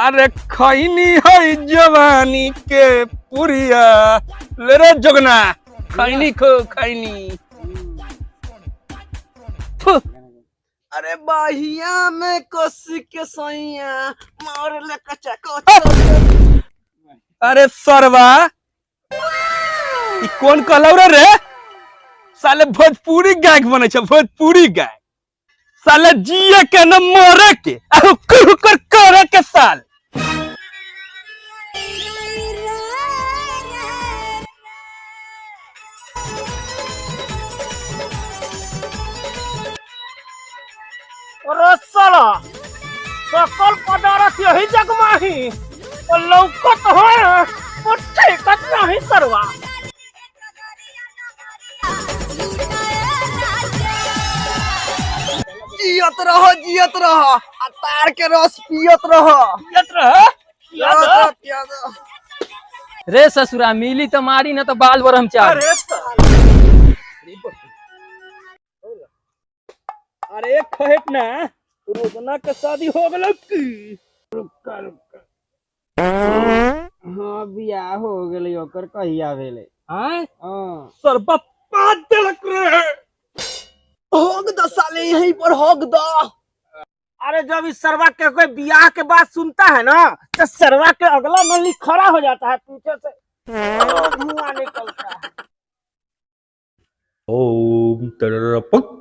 अरे खैनी है जवानी के पुरिया। ले रे जोगना। खैनी खो खैनी अरे बाहिया में कस के सैया मार ले कच्चा कच्चा। अरे सरवा ई कौन कहलौ रे रे? साले भोजपुरी गायक बने छै भोजपुरी गायक। साले जिए के न मरे के हुक्कर हुक्कर करे के साल। अरे साला सकल पदारथ यही जग माही और लौकत है और ठेकत नहीं सरवा। जियत रह जियत रह। आ तार के रस पियत रह। पियत रह, रे ससुरा मिली तो मारी न तो बाल ब्रह्मचारी अरे साला अरे खहेट ना रोजना के शादी हो गेल हाँ बियाह हो गेलै ओकर कहिया भेलै आय हाँ? देलक रे होग द साले यहीं पर होग द अरे जब इस सरवा के कोई बियाह के बात सुनता है ना तो सरवा के अगला नली खड़ा हो जाता है पीछे से। धुआँ निकलता है। ओम तररपक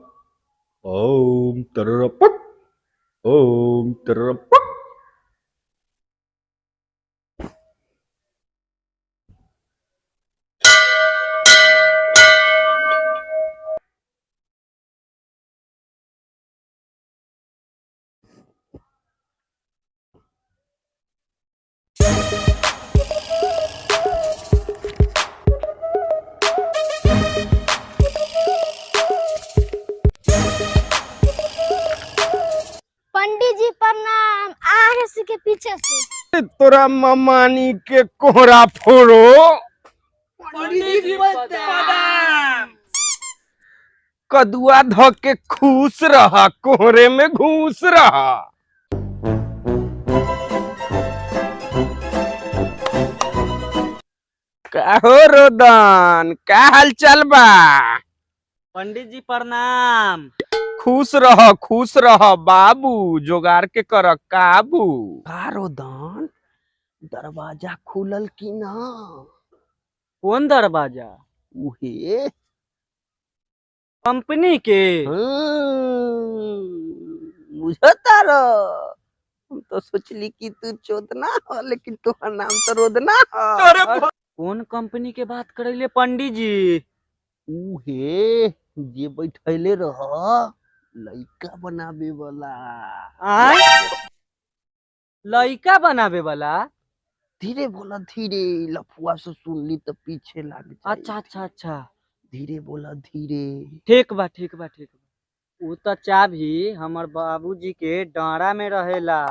ओम तररपक ओम तररपक तोरा ममानी के कोहरा फोड़ो। कदुआ ध के खुश रहा कोहरे में घूस रहा। का हो रोदन का हाल चाल बा? पंडित जी प्रणाम। खुश रह खुश रह बाबू जोगार के कर काबू। का रोदन? दरवाज़ा खुलल की ना? कौन दरवाज़ा? उहे। कंपनी के। बुझता रह हम तो सोचली कि तू चोदना हो लेकिन तोहर नाम तो रोदना हो। कौन कंपनी के बात करेले पंडित जी उहे जे बैठैले रह लइका बनावे वाला। लइका बनावे वाला? धीरे बोला धीरे लफुआ से सुनली तो पीछे लाग अच्छा अच्छा अच्छा। धीरे बोला धीरे। ठीक बा ठीक बा ठीक बा। उ तो चाभी हमर बाबूजी के डांरा में रहेला।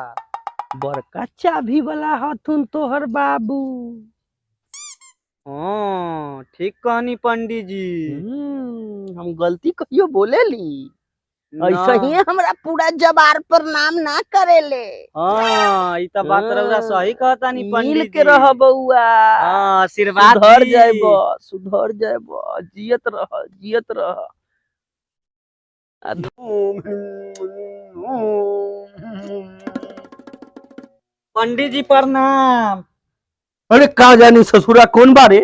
बड़का चाभी वाला हथुन तोहर बाबू। हाँ ठीक कहनी पंडित जी हम्म, हम गलती कहियो बोलेली? ना। ऐसा ही हमरा पूरा जबार पर नाम ना करेले हाँ ई तो बात रउरा हाँ, सही कहता नी पंडित मिल के रह बउआ। हाँ आशीर्वाद सुधर। जाएब सुधर जाएब जियत रह जियत रह। पंडित जी प्रणाम। अरे का जानी ससुरा कौन बारे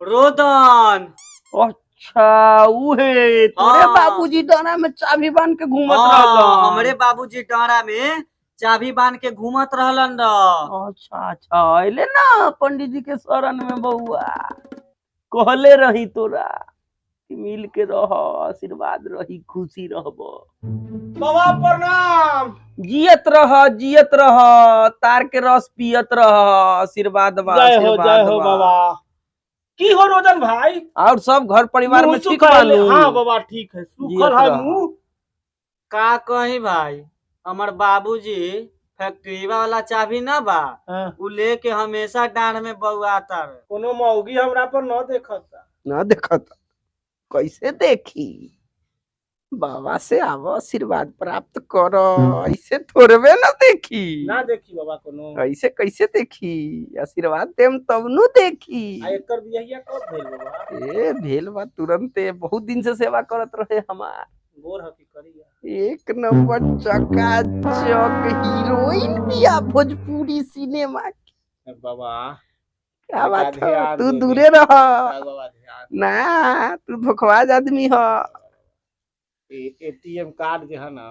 रोदन। अच्छा उहे तोरे हाँ। बाबूजी डाना में चाबी बाँध के घूमत हाँ, रहलन। हमरे बाबूजी डांरा में चाबी बाँध के घूमत रहलन अच्छा अच्छा अइले ना पंडित जी के शरण में बउआ। कहले रही तोरा मिल के रह आशीर्वाद रही खुशी रहब। बाबा प्रणाम। जियत रह जियत रह तार के रस पियत रह आशीर्वाद बा जय हो जय हो बाबा। की हो रोजन भाई? और सब घर परिवार में ठीक है। हाँ बाबा ठीक है। सुखल है मुँह। का कही भाई? हमार बाबूजी फैक्ट्री वाला चाबी ना बा? उ लेके हमेशा डांड में बउआता कोनो मौगी हमरा पर न देखता। ना देखता। कैसे देखी? बाबा से आवो आशीर्वाद प्राप्त करो। ऐसे थोड़बे ना देखी। ना देखी बाबा कोनो। ऐसे कैसे देखी? आशीर्वाद देम तब नु देखी एकर बियाहिया कब भेल बाबा? ए भेल बा तुरंते बहुत दिन से सेवा करत रहे हमार। गोर हकी करिया। एक नंबर चकाचक हीरोइन बिया भोजपुरी सिनेमा की। बाबा क्या बात है? तू दूरे रह। ना तू धोखबाज आदमी ह। एटीएम कार्ड जो है ना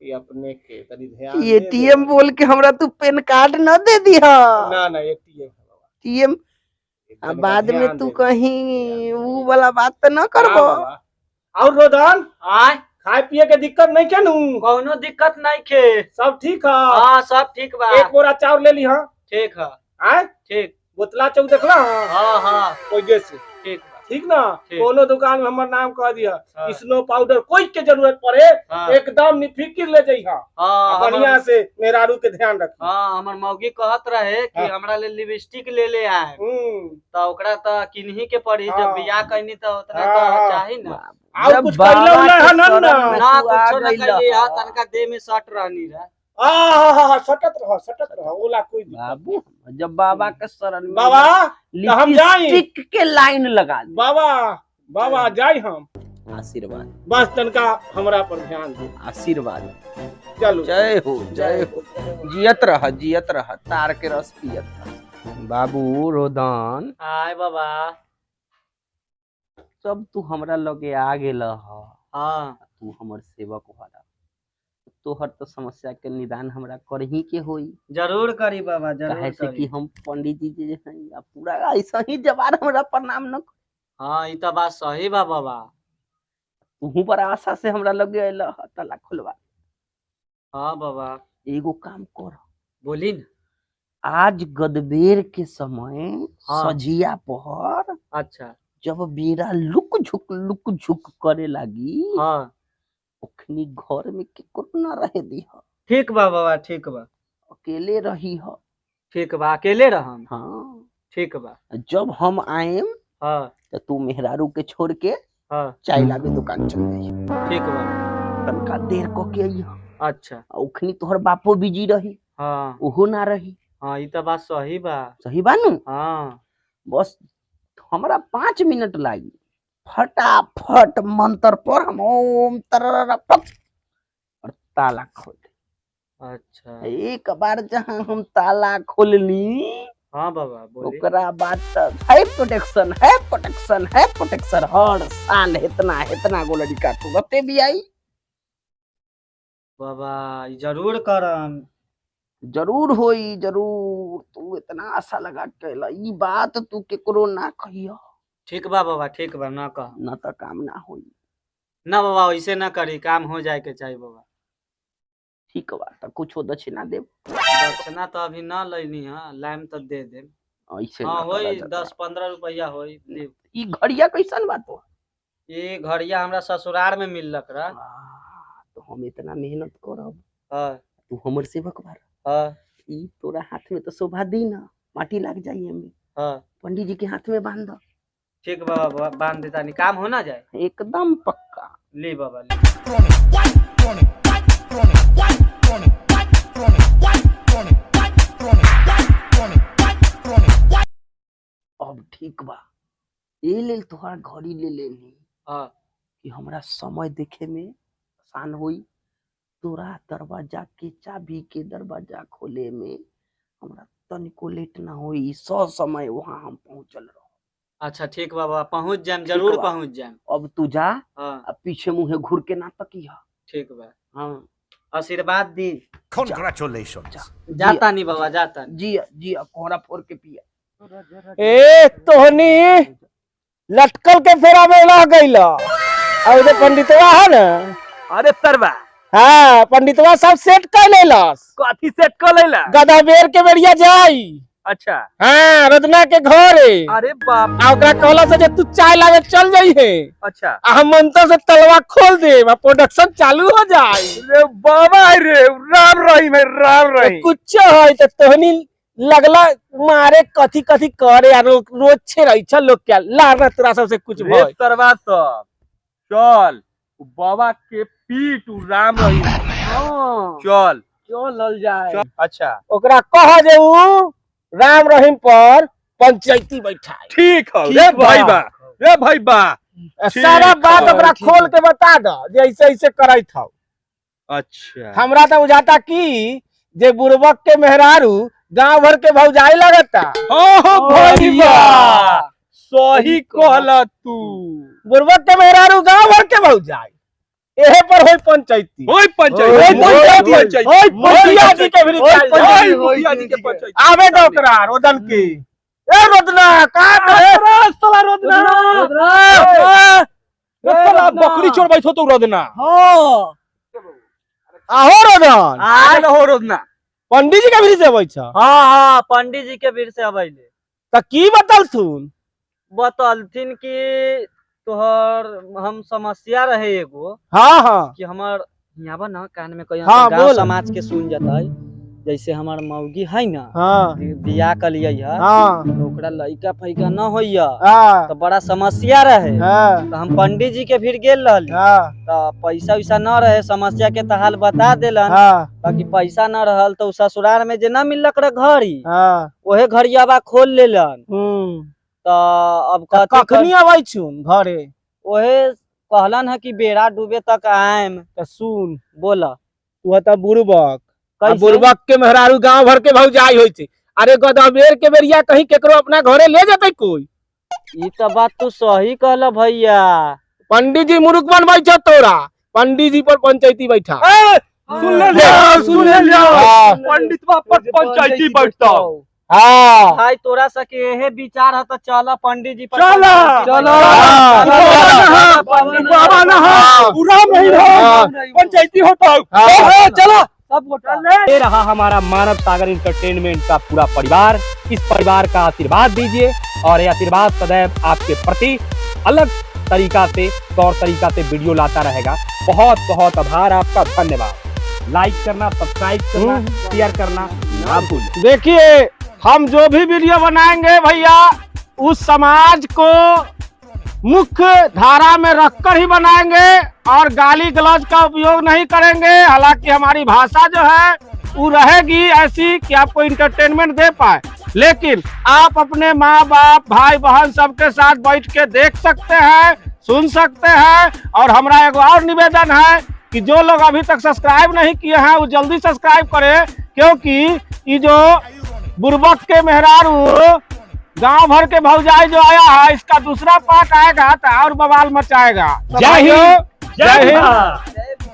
ये अपने के तनी ध्यान एटीएम बोल के हमरा तू पेन कार्ड न दे दी ना ना एटीएम है एटीएम तनिका बाद में तू। कहीं ऊ वाला बात तो न हाँ, करबो। और रोदन आय खाए पिए के दिक्कत नहीं के नू कौनो दिक्कत नहीं खे सब ठीक है? हाँ सब ठीक बा। एक बोरा चाउर ले ली हाँ? ठीक है। आय? ठीक। बोतला चौक देखला हाँ? हाँ हाँ। कोई जैसे ठीक। बा ठीक ना। कोनो दुकान में हमर नाम कह दिया हाँ। स्नो पाउडर कोई के ज़रूरत पड़े हाँ एकदम निफिकिर ले जाइ हाँ हाँ बढ़िया हमर- से मेहरारू के ध्यान रख हाँ हमर मौगी कहत रहे कि हाँ। हमरा ले लिपस्टिक ले ले आए हम्म तो ओकरा तो किन्ही के पड़ी हाँ। जब बियाह कैनी तो उतना हाँ, तो। चाही ना और कुछ बाबा कइले उले के है ना ना ना कुछो ना हा ह। तनका देह में सट रहनी रहे सटत रह सटत रह ओला कोई बाबू जब बाबा के शरण में बाबा तो हम जाई के लाइन लगा बाबा बाबा जाई हम। आशीर्वाद। बस तनका हमरा पर ध्यान दे। आशीर्वाद। चलो। जय हो जय हो। जियत रह जियत रह तार के रस पियत बाबू रोदन। आय बाबा। सब तू हमरा लगे आ गेल ह। हाँ। तू हमर सेवक हरा तोहर तो समस्या के निदान हमरा करही के होई। ज़रूर करी बाबा काहे ज़रूर से कि हम पंडित जी जे हैं आ पूरा ऐसा ही जवान हमरा प्रणाम न हाँ ई तो बात सही बा बाबा। तू पर आशा से हमरा लगे ह तला खुलवा हाँ बाबा। एगो काम कर। बोली न। आज गदबेर के समय हाँ। सजिया पहर अच्छा। जब बेरा लुक झुक लुक झुक करे लागी हाँ। ओखनी घर में केकरो न रहे दी ह। ठीक बा बाबा ठीक बा। अकेले रही ह। ठीक बा अकेले रहम? हाँ। ठीक बा। जब हम आएम हाँ। तो तू मेहरारू के छोड़ के हाँ। चाय लावे दुकान चल जाई ठीक बा। तनका देर क के आई अच्छा। आ ओखनी तोहर बापो बिज़ी रही। हाँ। ओहो ना रही। हाँ ई तो बात सही बा। सही बानू हाँ। बस हमरा पाँच मिनट लागी। फटाफट मंत्र पर हम ओम और ताला खोल अच्छा एक बार जहाँ हम ताला खोलली हाँ बाबा है प्रोटेक्शन है प्रोटेक्शन है प्रोटेक्शन हर साल इतना इतना गो लड़का तुरते भी आई बाबा ज़रूर करम ज़रूर होई ज़रूर तू इतना आशा लगा के। ई बात तू केकरो ना कहियो ठीक बा बाबा ठीक बा ना कह। न त काम ना होई। ना बाबा ऐसे ना करी काम हो जाए के चाहिए बाबा। ठीक बा त कुछो दक्षिणा देब? दक्षिणा तो अभी ना लेनी है लाइम तो दे दे ऐसे हाँ होई। दस पंद्रह रुपया होई ली। ई घड़िया कैसन बा तो ये घड़िया हमरा ससुराल में मिललक रहा। आ, तो हम इतना मेहनत करब। हाँ। तू हमर सेवक बार हाँ। ई तोरा हाथ में तो शोभा दी ना माटी लग जाई एमे हाँ। पंडित जी के हाथ में बाँध। द। ठीक बाबा बाँध देता नहीं काम हो ना जाए? एकदम पक्का। ली बाबा ली। अब ठीक बा। ए लेल तोहरा घड़ी ले लेनी हाँ। कि हमरा समय देखे में आसान होई। तोरा दरवाज़ा के चाबी के दरवाज़ा खोले में हमरा तनिको लेट ना होई। सौ समय वहाँ हम पहुंचल रहो। अच्छा ठीक बाबा पहुँच जाएम ज़रूर। पहुँच जाएम। अब तू जा हाँ। अब पीछे मुंहे घूर के ना तकिया ठीक बा। हाँ। आशीर्वाद दी। Congratulations. जाता नहीं बाबा जाता जिया जिया कोहरा फोड़ के पिया। ए तोहनी लटकल के फेरा में रह गइल। और जो पंडितवा है ना? अरे सरवा। हाँ पंडितवा सब सेट कर लेलस। कथी सेट कर लेला? गदा बेर के बेरिया जाई। अच्छा। हाँ रत्ना के घरे अरे बाप ओकरा कहला से जे तू चाय लावे चल जाई है। अच्छा। आ हम मंत्र से तलवा खोल दे प्रोडक्शन चालू हो जाई। रे बाबा रे राम रहीम है राम रहीम कुछ है तो तोहनी लगला मारे कथी कथी करे आ रो, रोज छे रही छल लोग क्या लाना तोरा सबसे कुछ भय सरवा सब। चल बाबा के पीट राम रही। हाँ चल। चलल जाए। अच्छा। ओकरा कह जे उ राम रहीम पर पंचायती बैठाए ठीक है ठीक रे भाई बा रे भाई बा सारा बात ठीक खोल के बता दो जे ऐसे ऐसे करैत हौ। अच्छा। हमरा तो बुझाता कि जे बुड़बक के मेहरारू गाँव भर के भौजाई लगता। हाँ हाँ भाई बा सही कहला तू। बुड़बक के मेहरारू गाँव भर के भौजाई। एहे पर होई पंचायती। ओए पंचायत ओए पंचायती, पंचायत। ओए मुखिया जी के भी जाए। पंचायत, मुखिया जी के पंचायत। आवे दो ओकरा रोदन की ए रोदना का करे साला रोदना। रोदना साला बकरी चोर बैठो तो रोदना। हाँ। आहो रोदन। आज हो रोदना। पंडित जी के भी से बैठ हाँ हाँ पंडित जी के भीड़ से अबैले त की बतल थुन बतलथिन कि तोहर हम समस्या रहे एगो हाँ हाँ। कि हमर यहाँ ना कान में कहीं हाँ, गाँव। समाज के सुन जतै जैसे हमर मौगी है ना हाँ। बियाह कलियै है हाँ। तो ओकरा लइका फैका न होइया हाँ। तो बड़ा समस्या रहे। हाँ। तो हम पंडित जी के भीड़ गेल रहली। हाँ। तो पैसा वैसा न रहे समस्या के तहाल हाल बता देलन। हाँ। ताकि पैसा न रहल तो ससुराल में जे न मिलक रहे घड़ी हाँ। ओहे घड़ियाबा खोल लेलन। हम्म। अब कखनी अबै छुन घरे? ओहे कहलन है कि बेड़ा डूबे तक आएम। त सुन। बोला। तू त बुड़बक। बुड़बक के मेहरारू गाँव भर के भौजाई होई छे। अरे गदबेर के बेरिया कहीं केकरो अपना घरे ले जतै कोई? ई तो बात तू सही कहल भैया। पंडित जी मुरुख बनबै छ तोरा। पंडित जी पर पंचायती बैठा। सुन ले लिया सुन ले लिया। पंडित बा पर पंचायती बैठता। हाँ। भाई तोरा सके यही विचार है तो चल। पंडित जी पर चला। चलो। हाँ। बाबा ना हाँ। पूरा नहीं हाँ। हो। पंचायती हाँ। चलो ये रहा हमारा मानव सागर इंटरटेनमेंट का पूरा परिवार। इस परिवार का आशीर्वाद दीजिए और ये आशीर्वाद सदैव आपके प्रति अलग तरीका से तौर तरीका से वीडियो लाता रहेगा। बहुत बहुत आभार आपका। धन्यवाद। लाइक करना सब्सक्राइब करना शेयर करना। ना भूल देखिए हम जो भी वीडियो बनाएँगे भैया, उस समाज को मुख्य धारा में रखकर ही बनाएँगे और गाली गलौज का उपयोग नहीं करेंगे। हालाँकि हमारी भाषा जो है, वो रहेगी ऐसी कि आपको इंटरटेनमेंट दे पाए। लेकिन आप अपने माँ बाप भाई बहन सबके साथ बैठ के देख सकते हैं, सुन सकते हैं और हमारा एक और निवेदन है कि जो लोग अभी तक सब्सक्राइब नहीं किए हैं, वो जल्दी सब्सक्राइब करें, क्योंकि ये जो बुरबक के मेहरारू गाँव भर के भौजाई जो आया है इसका दूसरा पार्ट आएगा तो और बवाल मचाएगा। जय हिंद, जय हिंद।